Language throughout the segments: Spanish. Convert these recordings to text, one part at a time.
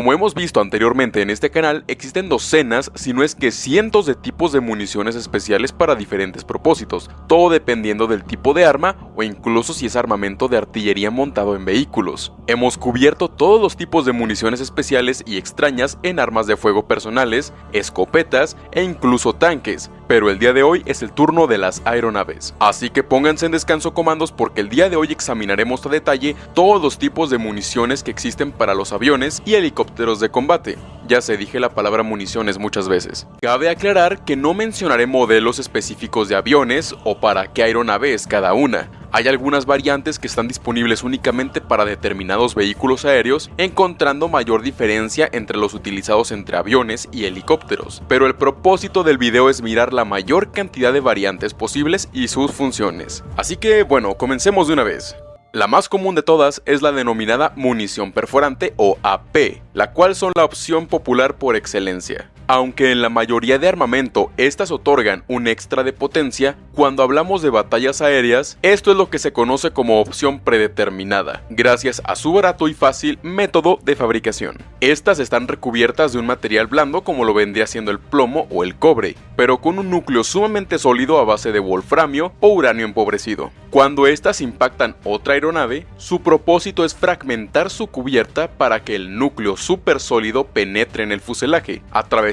Como hemos visto anteriormente en este canal, existen docenas, si no es que cientos de tipos de municiones especiales para diferentes propósitos, todo dependiendo del tipo de arma incluso si es armamento de artillería montado en vehículos. Hemos cubierto todos los tipos de municiones especiales y extrañas en armas de fuego personales, escopetas e incluso tanques, pero el día de hoy es el turno de las aeronaves. Así que pónganse en descanso comandos porque el día de hoy examinaremos a detalle todos los tipos de municiones que existen para los aviones y helicópteros helicópteros de combate. Ya se dije la palabra municiones muchas veces. Cabe aclarar que no mencionaré modelos específicos de aviones o para qué aeronave es cada una. Hay algunas variantes que están disponibles únicamente para determinados vehículos aéreos, encontrando mayor diferencia entre los utilizados entre aviones y helicópteros. Pero el propósito del video es mirar la mayor cantidad de variantes posibles y sus funciones. Así que bueno, comencemos de una vez. La más común de todas es la denominada munición perforante o AP, la cual son la opción popular por excelencia. Aunque en la mayoría de armamento estas otorgan un extra de potencia, cuando hablamos de batallas aéreas, esto es lo que se conoce como opción predeterminada, gracias a su barato y fácil método de fabricación. Estas están recubiertas de un material blando como lo vendría siendo el plomo o el cobre, pero con un núcleo sumamente sólido a base de wolframio o uranio empobrecido. Cuando estas impactan otra aeronave, su propósito es fragmentar su cubierta para que el núcleo súper sólido penetre en el fuselaje,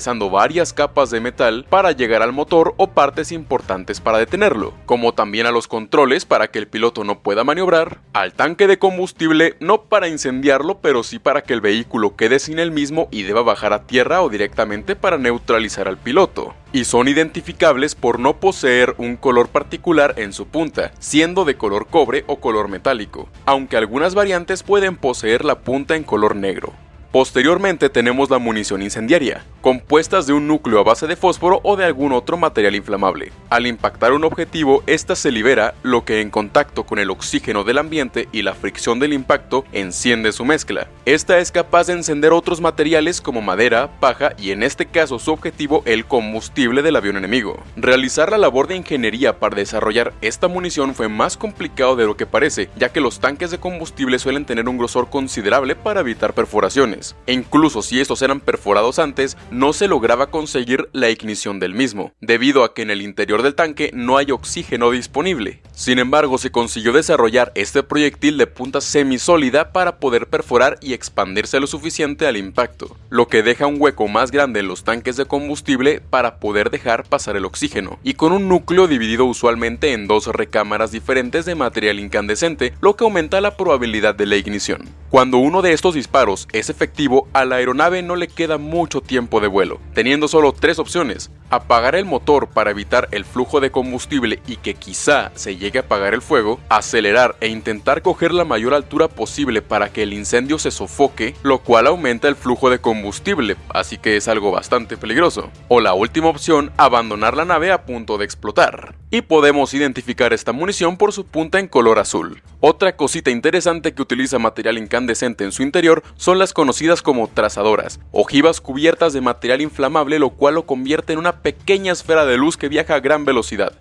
varias capas de metal para llegar al motor o partes importantes para detenerlo, como también a los controles para que el piloto no pueda maniobrar, al tanque de combustible no para incendiarlo pero sí para que el vehículo quede sin el mismo y deba bajar a tierra o directamente para neutralizar al piloto y son identificables por no poseer un color particular en su punta, siendo de color cobre o color metálico, aunque algunas variantes pueden poseer la punta en color negro. Posteriormente tenemos la munición incendiaria, compuestas de un núcleo a base de fósforo o de algún otro material inflamable. Al impactar un objetivo, esta se libera, lo que en contacto con el oxígeno del ambiente y la fricción del impacto enciende su mezcla. Esta es capaz de encender otros materiales como madera, paja y en este caso su objetivo el combustible del avión enemigo. Realizar la labor de ingeniería para desarrollar esta munición fue más complicado de lo que parece, ya que los tanques de combustible suelen tener un grosor considerable para evitar perforaciones e incluso si estos eran perforados antes, no se lograba conseguir la ignición del mismo, debido a que en el interior del tanque no hay oxígeno disponible. Sin embargo, se consiguió desarrollar este proyectil de punta semisólida para poder perforar y expandirse lo suficiente al impacto, lo que deja un hueco más grande en los tanques de combustible para poder dejar pasar el oxígeno, y con un núcleo dividido usualmente en dos recámaras diferentes de material incandescente, lo que aumenta la probabilidad de la ignición. Cuando uno de estos disparos es efectivo, a la aeronave no le queda mucho tiempo de vuelo, teniendo solo tres opciones, apagar el motor para evitar el flujo de combustible y que quizá se llegue a apagar el fuego, acelerar e intentar coger la mayor altura posible para que el incendio se sofoque, lo cual aumenta el flujo de combustible, así que es algo bastante peligroso. O la última opción, abandonar la nave a punto de explotar. Y podemos identificar esta munición por su punta en color azul. Otra cosita interesante que utiliza material incandescente en su interior son las conocidas como trazadoras, ojivas cubiertas de material inflamable lo cual lo convierte en una pequeña esfera de luz que viaja a gran velocidad.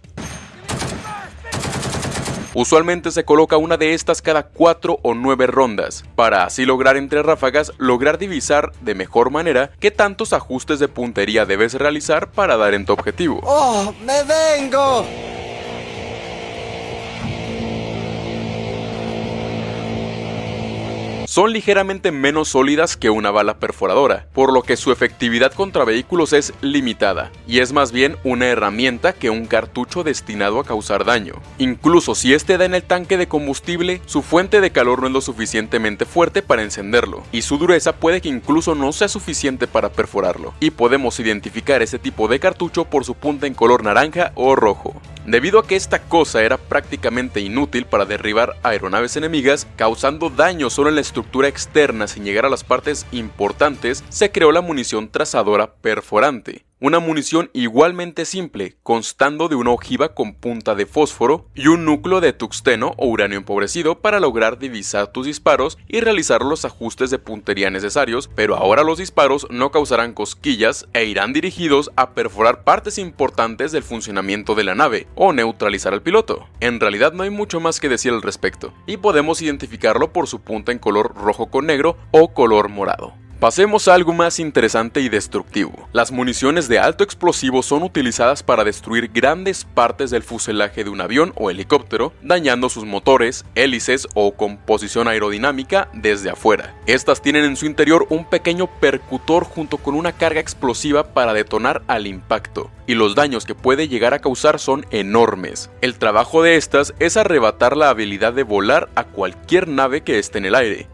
Usualmente se coloca una de estas cada 4 o 9 rondas, para así lograr entre ráfagas lograr divisar de mejor manera qué tantos ajustes de puntería debes realizar para dar en tu objetivo. ¡Oh, me vengo! Son ligeramente menos sólidas que una bala perforadora, por lo que su efectividad contra vehículos es limitada, y es más bien una herramienta que un cartucho destinado a causar daño. Incluso si este da en el tanque de combustible, su fuente de calor no es lo suficientemente fuerte para encenderlo, y su dureza puede que incluso no sea suficiente para perforarlo, y podemos identificar este tipo de cartucho por su punta en color naranja o rojo. Debido a que esta cosa era prácticamente inútil para derribar aeronaves enemigas, causando daño solo en la estructura externa sin llegar a las partes importantes, se creó la munición trazadora perforante, una munición igualmente simple, constando de una ojiva con punta de fósforo y un núcleo de tuxteno o uranio empobrecido para lograr divisar tus disparos y realizar los ajustes de puntería necesarios, pero ahora los disparos no causarán cosquillas e irán dirigidos a perforar partes importantes del funcionamiento de la nave o neutralizar al piloto. En realidad no hay mucho más que decir al respecto, y podemos identificarlo por su punta en color rojo con negro o color morado. Pasemos a algo más interesante y destructivo. Las municiones de alto explosivo son utilizadas para destruir grandes partes del fuselaje de un avión o helicóptero, dañando sus motores, hélices o composición aerodinámica desde afuera. Estas tienen en su interior un pequeño percutor junto con una carga explosiva para detonar al impacto, y los daños que puede llegar a causar son enormes. El trabajo de estas es arrebatar la habilidad de volar a cualquier nave que esté en el aire,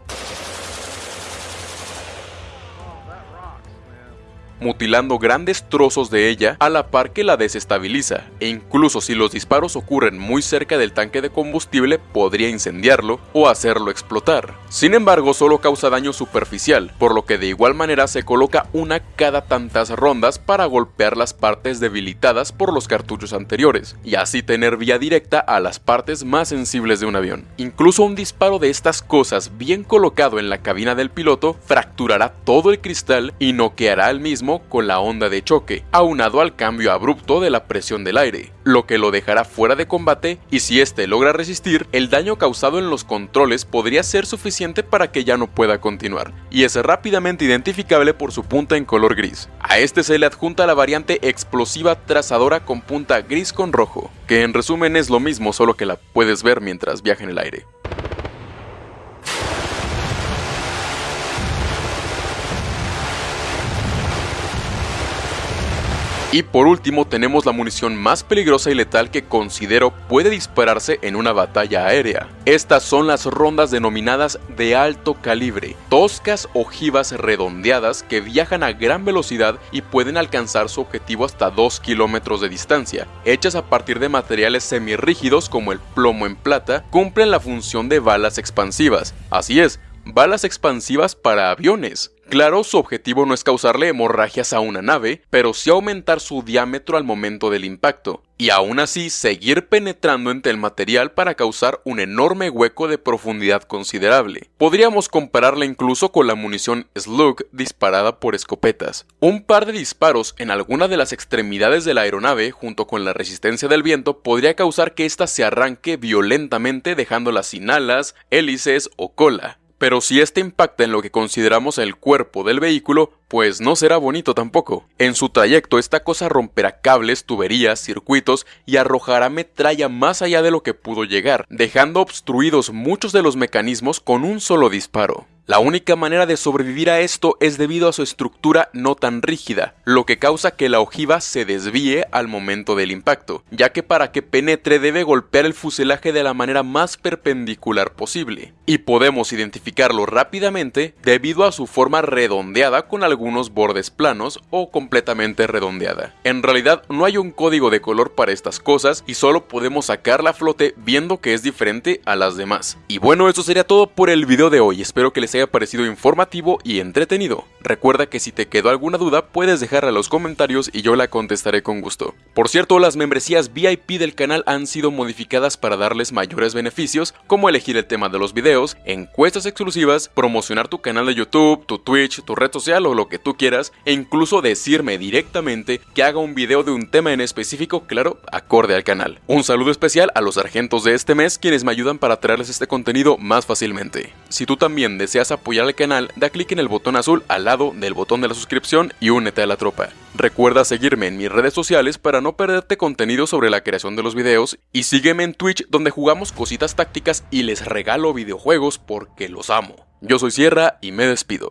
mutilando grandes trozos de ella a la par que la desestabiliza, e incluso si los disparos ocurren muy cerca del tanque de combustible podría incendiarlo o hacerlo explotar. Sin embargo, solo causa daño superficial, por lo que de igual manera se coloca una cada tantas rondas para golpear las partes debilitadas por los cartuchos anteriores, y así tener vía directa a las partes más sensibles de un avión. Incluso un disparo de estas cosas bien colocado en la cabina del piloto fracturará todo el cristal y noqueará al mismo con la onda de choque, aunado al cambio abrupto de la presión del aire, lo que lo dejará fuera de combate y si éste logra resistir, el daño causado en los controles podría ser suficiente para que ya no pueda continuar, y es rápidamente identificable por su punta en color gris. A este se le adjunta la variante explosiva trazadora con punta gris con rojo, que en resumen es lo mismo solo que la puedes ver mientras viaja en el aire. Y por último tenemos la munición más peligrosa y letal que considero puede dispararse en una batalla aérea. Estas son las rondas denominadas de alto calibre, toscas ojivas redondeadas que viajan a gran velocidad y pueden alcanzar su objetivo hasta 2 kilómetros de distancia. Hechas a partir de materiales semirrígidos como el plomo en plata, cumplen la función de balas expansivas. Así es, balas expansivas para aviones. Claro, su objetivo no es causarle hemorragias a una nave, pero sí aumentar su diámetro al momento del impacto, y aún así seguir penetrando entre el material para causar un enorme hueco de profundidad considerable. Podríamos compararla incluso con la munición Slug disparada por escopetas. Un par de disparos en alguna de las extremidades de la aeronave junto con la resistencia del viento podría causar que ésta se arranque violentamente dejándola sin alas, hélices o cola. Pero si este impacta en lo que consideramos el cuerpo del vehículo, pues no será bonito tampoco. En su trayecto esta cosa romperá cables, tuberías, circuitos y arrojará metralla más allá de lo que pudo llegar, dejando obstruidos muchos de los mecanismos con un solo disparo. La única manera de sobrevivir a esto es debido a su estructura no tan rígida, lo que causa que la ojiva se desvíe al momento del impacto, ya que para que penetre debe golpear el fuselaje de la manera más perpendicular posible, y podemos identificarlo rápidamente debido a su forma redondeada con algunos bordes planos o completamente redondeada. En realidad no hay un código de color para estas cosas y solo podemos sacarla a flote viendo que es diferente a las demás. Y bueno, eso sería todo por el video de hoy, espero que les haya parecido informativo y entretenido. Recuerda que si te quedó alguna duda puedes dejarla en los comentarios y yo la contestaré con gusto. Por cierto, las membresías VIP del canal han sido modificadas para darles mayores beneficios como elegir el tema de los videos, encuestas exclusivas, promocionar tu canal de YouTube, tu Twitch, tu red social o lo que tú quieras e incluso decirme directamente que haga un video de un tema en específico, claro, acorde al canal. Un saludo especial a los sargentos de este mes quienes me ayudan para traerles este contenido más fácilmente. Si tú también deseas apoyar al canal, da clic en el botón azul al lado del botón de la suscripción y únete a la tropa. Recuerda seguirme en mis redes sociales para no perderte contenido sobre la creación de los videos y sígueme en Twitch donde jugamos cositas tácticas y les regalo videojuegos porque los amo. Yo soy Sierra y me despido.